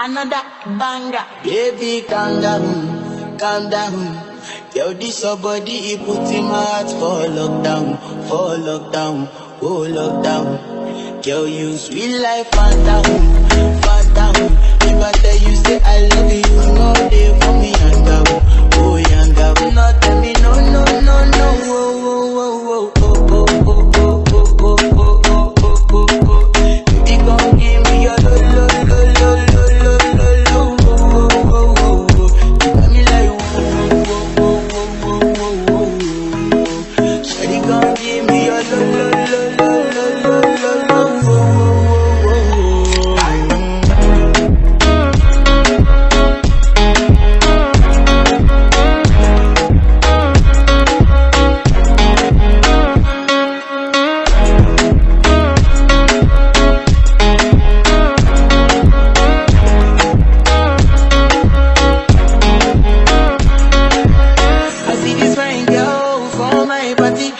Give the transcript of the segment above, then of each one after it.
Another banger. Baby, calm down, calm down. Yo, this your body, he put my heart for lockdown, for lockdown, oh lockdown. Girl, you sweet life, fat down, fat. If I tell you, say I love you, you know they for me, younger, oh younger. Not tell me, no, no, no, no, oh, oh, oh, oh, oh, oh, oh. Pati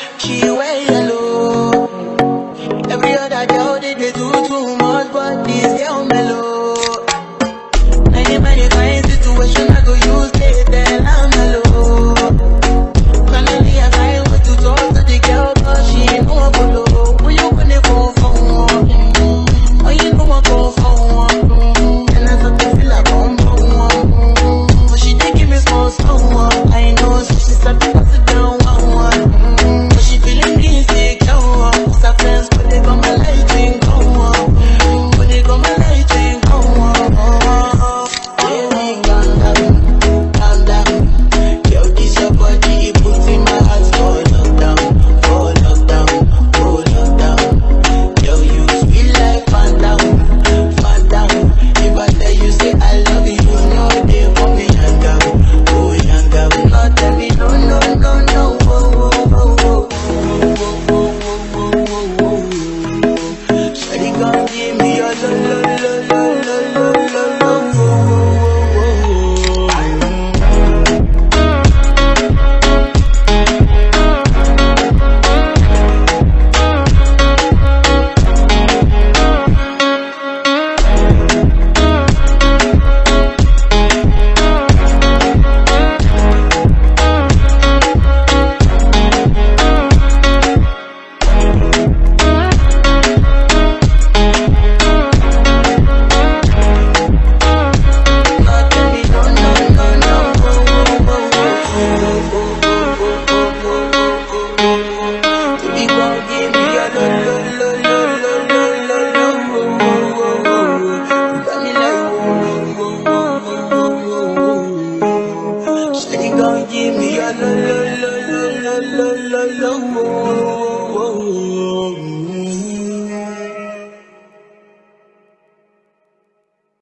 la